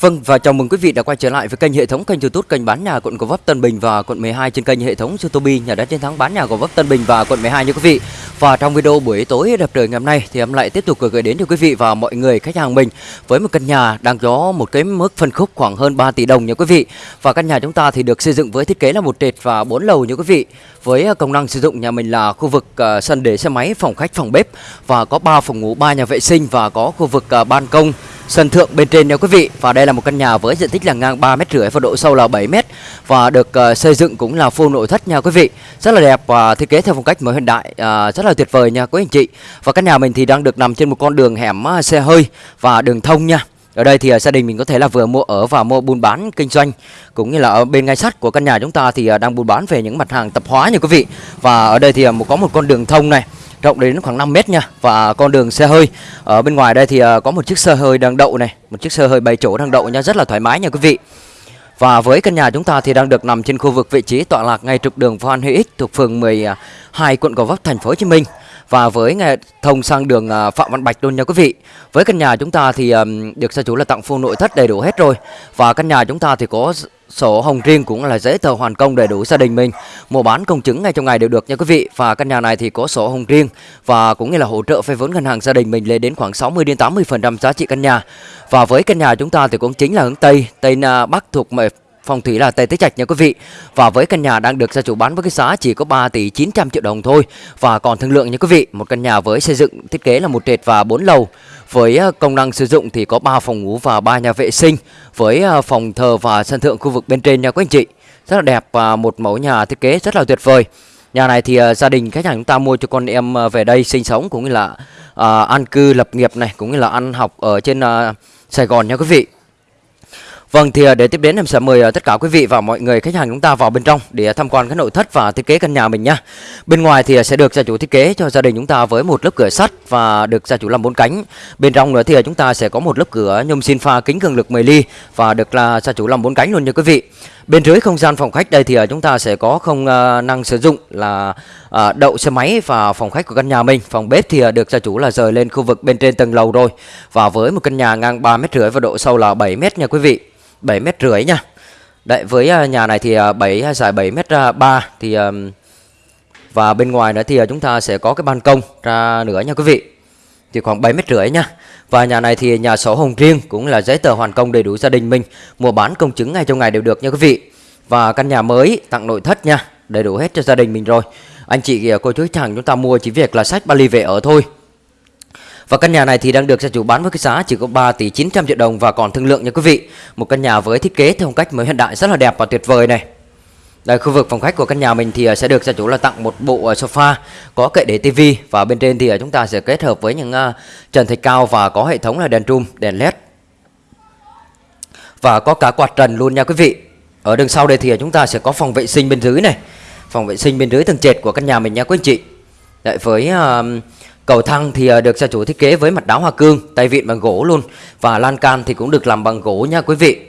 Vâng và chào mừng quý vị đã quay trở lại với kênh hệ thống kênh YouTube kênh bán nhà quận Gò Vấp Tân Bình và quận 12 trên kênh hệ thống YouTube nhà đất chiến thắng bán nhà Gò Vấp Tân Bình và quận 12 nha quý vị. Và trong video buổi tối đẹp trời ngày hôm nay thì em lại tiếp tục gửi đến cho quý vị và mọi người khách hàng mình với một căn nhà đang có một cái mức phân khúc khoảng hơn 3 tỷ đồng nha quý vị. Và căn nhà chúng ta thì được xây dựng với thiết kế là một trệt và 4 lầu nha quý vị. Với à, công năng sử dụng nhà mình là khu vực uh, sân để xe máy, phòng khách, phòng bếp và có 3 phòng ngủ, 3 nhà vệ sinh và có khu vực uh, ban công sân thượng bên trên nha quý vị. Và đây là một căn nhà với diện tích là ngang 3 mét rưỡi và độ sâu là 7 mét và được uh, xây dựng cũng là full nội thất nha quý vị. Rất là đẹp và thiết kế theo phong cách mới hiện đại uh, rất là tuyệt vời nha quý anh chị. Và căn nhà mình thì đang được nằm trên một con đường hẻm uh, xe hơi và đường thông nha ở đây thì à, gia đình mình có thể là vừa mua ở và mua buôn bán kinh doanh. Cũng như là ở bên ngay sát của căn nhà chúng ta thì à, đang buôn bán về những mặt hàng tập hóa nha quý vị. Và ở đây thì à, có một con đường thông này, rộng đến khoảng 5 mét nha. Và con đường xe hơi. Ở bên ngoài đây thì có một chiếc xe hơi đang đậu này, một chiếc xe hơi bảy chỗ đang đậu nha, rất là thoải mái nha quý vị. Và với căn nhà chúng ta thì đang được nằm trên khu vực vị trí tọa lạc ngay trục đường Phan Huy Ích thuộc phường 12 quận Gò Vấp, thành phố Hồ Chí Minh và với nghe thông sang đường à, Phạm Văn Bạch luôn nha quý vị. Với căn nhà chúng ta thì được gia chủ là tặng full nội thất đầy đủ hết rồi. Và căn nhà chúng ta thì có sổ hồng riêng cũng là giấy tờ hoàn công đầy đủ gia đình mình. Mua bán công chứng ngay trong ngày đều được nha quý vị. Và căn nhà này thì có sổ hồng riêng và cũng như là hỗ trợ vay vốn ngân hàng gia đình mình lên đến khoảng 60 đến 80% giá trị căn nhà. Và với căn nhà chúng ta thì cũng chính là hướng Tây, Tây Bắc thuộc phong thủy là Tây Tứ Trạch nha quý vị. Và với căn nhà đang được gia chủ bán với cái giá chỉ có 3 tỷ 900 triệu đồng thôi và còn thương lượng nha quý vị. Một căn nhà với xây dựng thiết kế là một trệt và 4 lầu với ờ, công năng sử dụng thì có 3 phòng ngủ và 3 nhà vệ sinh với ờ, phòng thờ và sân thượng khu vực bên trên nha quý anh chị. Rất là đẹp và một mẫu nhà thiết kế rất là tuyệt vời. Nhà này thì uh, gia đình khách hàng chúng ta mua cho con em uh, về đây sinh sống cũng như là uh, an cư lập nghiệp này cũng như là ăn học ở trên uh, Sài Gòn nha quý vị. Vâng thì ờ, để tiếp đến em sẽ mời ờ, tất cả quý vị và mọi người, khách hàng chúng ta vào bên trong để tham quan cái nội thất và thiết kế căn nhà mình nhá. Bên ngoài thì ờ, sẽ được gia chủ thiết kế cho gia đình chúng ta với một lớp cửa sắt và được gia chủ làm bốn cánh. Bên trong nữa thì chúng ta sẽ có một lớp cửa nhôm xin pha kính cường lực 10 ly và được là gia chủ làm bốn cánh luôn nha quý vị. Bên dưới không gian phòng khách đây thì chúng ta sẽ có không năng sử dụng là đậu xe máy và phòng khách của căn nhà mình. Phòng bếp thì được gia chủ là rời lên khu vực bên trên tầng lầu rồi. Và với một căn nhà ngang 3 mét rưỡi và độ sâu là 7 mét nha quý vị. 7 mét rưỡi nha. Đấy, với à, nhà này thì à, 7 à, dài 7 mét 3 thì và bên ngoài nữa thì chúng ta sẽ có cái ban công ra nữa nha quý vị. Thì khoảng 7 mét rưỡi nha. Và nhà này thì nhà sổ hồng riêng cũng là giấy tờ hoàn công đầy đủ gia đình mình. Mua bán công chứng ngay trong ngày đều được nha quý vị. Và căn nhà mới tặng nội thất nha. Đầy đủ hết cho gia đình mình rồi. Anh chị cô chú chàng chúng ta mua chỉ việc là sách ba ly về ở thôi và căn nhà này thì đang được gia chủ bán với cái giá chỉ có 3 tỷ 900 triệu đồng và còn thương lượng nha quý vị. Một căn nhà với thiết kế theo phong cách mới hiện đại rất là đẹp và tuyệt vời này. Đây khu vực phòng khách của căn nhà mình thì à, sẽ được gia chủ là tặng một bộ à, sofa có kệ để tivi và bên trên thì à, chúng ta sẽ kết hợp với những trần thạch cao và có hệ thống là đèn trùm, đèn led. Và có cả quạt trần luôn nha quý vị. Ở đằng sau đây thì chúng ta sẽ có phòng vệ sinh bên dưới này. Phòng vệ sinh bên dưới tầng trệt của căn nhà mình nha quý anh chị. Đấy với uh, Cầu thang thì à, được gia chủ thiết kế với mặt đá hoa cương, tay vịn bằng gỗ luôn và lan can thì cũng được làm bằng gỗ nha quý vị.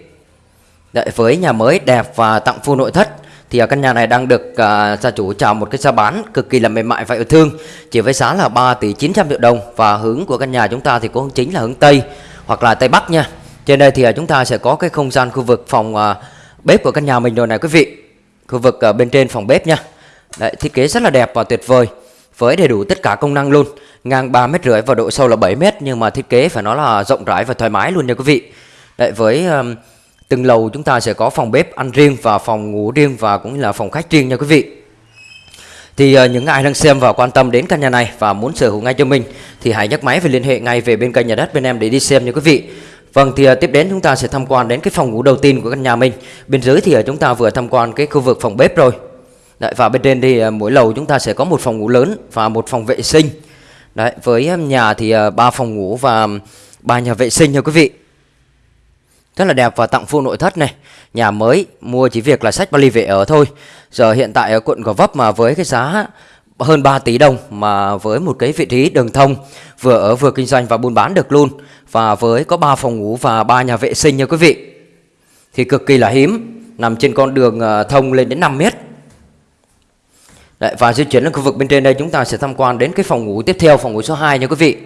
Đấy, với nhà mới đẹp và tặng full nội thất thì à, căn nhà này đang được uh, gia chủ chào một cái giá bán cực kỳ là mềm mại và yêu thương chỉ với giá là 3 tỷ 900 triệu đồng và hướng của căn nhà chúng ta thì cũng chính là hướng Tây hoặc là Tây Bắc nha. Trên đây thì uh, chúng ta sẽ có cái không gian khu vực phòng uh, bếp của căn nhà mình rồi này quý vị. Khu vực uh, bên trên phòng bếp nha. Đấy, thiết kế rất là đẹp và tuyệt vời với đầy đủ tất cả công năng luôn. Ngang 3 mét rưỡi và độ sâu là 7 mét nhưng mà thiết kế phải nói là rộng rãi và thoải mái luôn nha quý vị. Đấy, với um, từng lầu chúng ta sẽ có phòng bếp ăn riêng và phòng ngủ riêng và cũng là phòng khách riêng nha quý vị. Thì uh, những ai đang xem và quan tâm đến căn nhà này và muốn sở hữu ngay cho mình thì hãy nhấc máy và liên hệ ngay về bên kênh nhà đất bên em để đi xem nha quý vị. Vâng thì ờ, tiếp đến chúng ta sẽ tham quan đến cái phòng ngủ đầu tiên của căn nhà mình. Bên dưới thì ờ, chúng ta vừa tham quan cái khu vực phòng bếp rồi. Đấy, và bên trên thì à, mỗi lầu chúng ta sẽ có một phòng ngủ lớn và một phòng vệ sinh Đấy, với à, nhà thì à, ba phòng ngủ và ba nhà vệ sinh nha quý vị. Rất là đẹp và tặng full nội thất này. Nhà mới mua chỉ việc là sách vali về ở thôi. Giờ hiện tại ở quận Gò Vấp mà với cái giá hơn 3 tỷ đồng mà với một cái vị trí đường thông vừa ở vừa kinh doanh và buôn bán được luôn và với có 3 phòng ngủ và 3 nhà vệ sinh nha quý vị. Thì cực kỳ là hiếm, nằm trên con đường thông lên đến 5 mét Đấy, và di chuyển lên khu vực bên trên đây chúng ta sẽ tham quan đến cái phòng ngủ tiếp theo, phòng ngủ số 2 nha quý vị.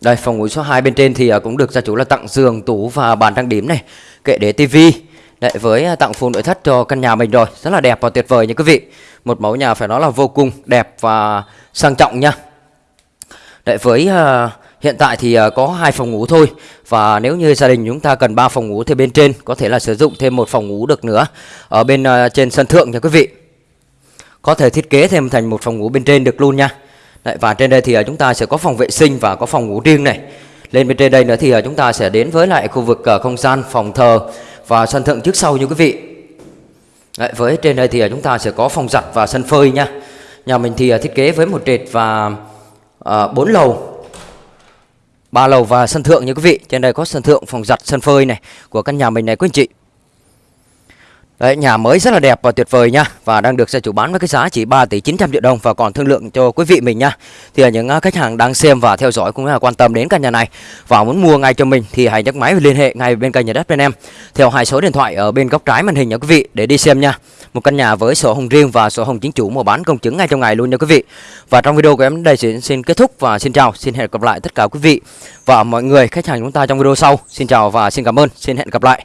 Đây phòng ngủ số 2 bên trên thì à, cũng được gia chủ là tặng giường, tủ và bàn trang điểm này, kệ để tivi. Đấy với à, tặng full nội thất cho căn nhà mình rồi, rất là đẹp và tuyệt vời nha quý vị. Một mẫu nhà phải nói là vô cùng đẹp và sang trọng nha. Đấy với uh, hiện tại thì ờ, có hai phòng ngủ thôi và nếu như gia đình chúng ta cần 3 phòng ngủ thì bên trên có thể là sử dụng thêm một phòng ngủ được nữa ở bên ờ, trên sân thượng nha quý vị. Có thể thiết kế thêm thành một phòng ngủ bên trên được luôn nha. Đấy, và trên đây thì ờ, chúng ta sẽ có phòng vệ sinh và có phòng ngủ riêng này. Lên bên trên đây nữa thì chúng ta sẽ đến với lại khu vực không gian phòng thờ và sân thượng trước sau như quý vị. Đấy, với trên đây thì chúng ta sẽ có phòng giặt và sân phơi nha. Nhà mình thì thiết kế với một trệt và bốn 4 lầu ba lầu và sân thượng như quý vị. Trên đây có sân thượng phòng giặt, sân phơi này, của căn nhà mình này, quý anh chị. Đấy, nhà mới rất là đẹp và tuyệt vời nha và đang được gia chủ bán với cái giá chỉ 3 tỷ 900 triệu đồng và còn thương lượng cho quý vị mình nha. Thì là những à, khách hàng đang xem và theo dõi cũng là quan tâm đến căn nhà này và muốn mua ngay cho mình thì hãy nhấc máy và liên hệ ngay bên kênh nhà đất bên em theo hai số điện thoại ở bên góc trái màn hình nha quý vị để đi xem nha. Một căn nhà với sổ hồng riêng và sổ hồng chính chủ mua bán công chứng ngay trong ngày luôn nha quý vị. Và trong video của em đây xin, xin kết thúc và xin chào, xin hẹn gặp lại tất cả quý vị và mọi người khách hàng chúng ta trong video sau. Xin chào và xin cảm ơn, xin hẹn gặp lại.